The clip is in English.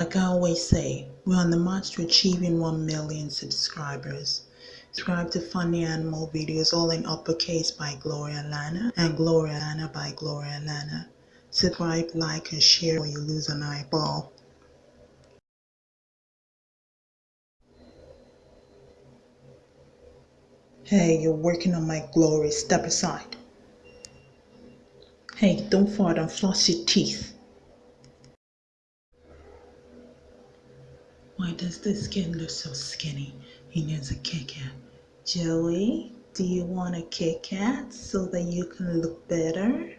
Like I always say, we're on the march to achieving 1 million subscribers. Subscribe to Funny Animal videos, all in uppercase by Gloria Lana and Gloria Lana by Gloria Lana. Subscribe, like, and share or you lose an eyeball. Hey, you're working on my glory. Step aside. Hey, don't fart and floss your teeth. Why does this kid look so skinny? He needs a Kit Kat. Joey, do you want a Kit Kat so that you can look better?